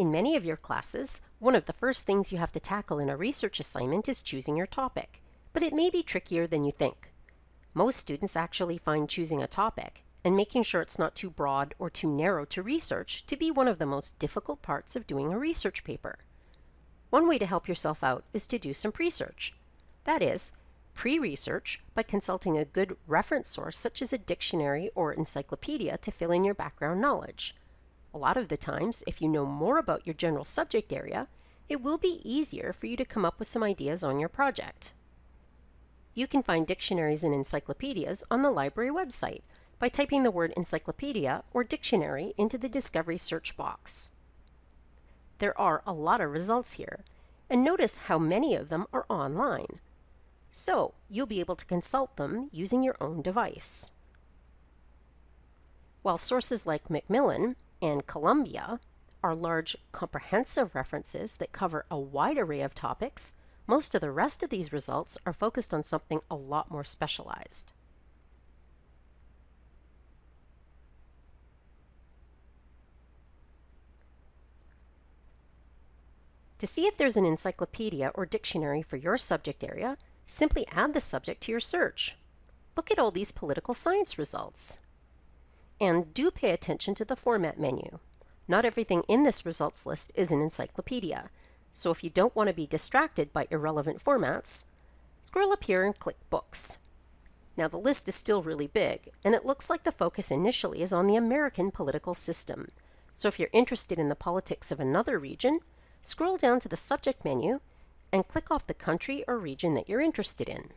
In many of your classes, one of the first things you have to tackle in a research assignment is choosing your topic, but it may be trickier than you think. Most students actually find choosing a topic and making sure it's not too broad or too narrow to research to be one of the most difficult parts of doing a research paper. One way to help yourself out is to do some pre-search. That is, pre-research by consulting a good reference source such as a dictionary or encyclopedia to fill in your background knowledge. A lot of the times, if you know more about your general subject area, it will be easier for you to come up with some ideas on your project. You can find dictionaries and encyclopedias on the library website by typing the word encyclopedia or dictionary into the Discovery search box. There are a lot of results here, and notice how many of them are online. So you'll be able to consult them using your own device. While sources like Macmillan and Columbia are large comprehensive references that cover a wide array of topics, most of the rest of these results are focused on something a lot more specialized. To see if there's an encyclopedia or dictionary for your subject area, simply add the subject to your search. Look at all these political science results. And do pay attention to the format menu. Not everything in this results list is an encyclopedia, so if you don't want to be distracted by irrelevant formats, scroll up here and click Books. Now the list is still really big, and it looks like the focus initially is on the American political system. So if you're interested in the politics of another region, scroll down to the subject menu and click off the country or region that you're interested in.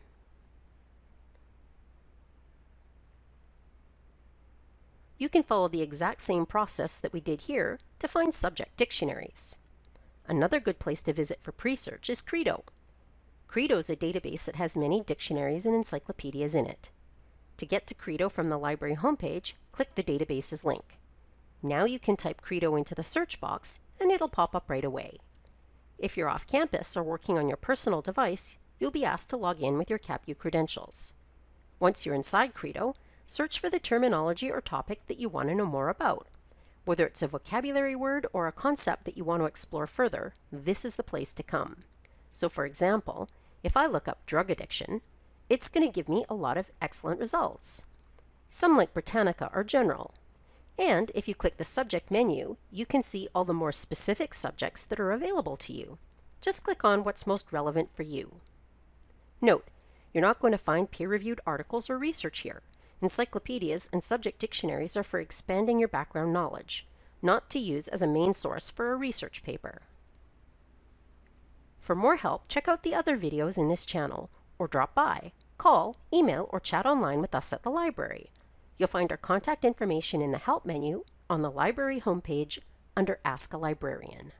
You can follow the exact same process that we did here to find subject dictionaries. Another good place to visit for pre-search is Credo. Credo is a database that has many dictionaries and encyclopedias in it. To get to Credo from the library homepage, click the database's link. Now you can type Credo into the search box and it'll pop up right away. If you're off campus or working on your personal device, you'll be asked to log in with your CapU credentials. Once you're inside Credo, search for the terminology or topic that you want to know more about. Whether it's a vocabulary word or a concept that you want to explore further, this is the place to come. So for example, if I look up drug addiction, it's going to give me a lot of excellent results. Some like Britannica are general. And if you click the subject menu, you can see all the more specific subjects that are available to you. Just click on what's most relevant for you. Note, you're not going to find peer-reviewed articles or research here. Encyclopedias and subject dictionaries are for expanding your background knowledge, not to use as a main source for a research paper. For more help, check out the other videos in this channel, or drop by, call, email, or chat online with us at the library. You'll find our contact information in the Help menu on the library homepage under Ask a Librarian.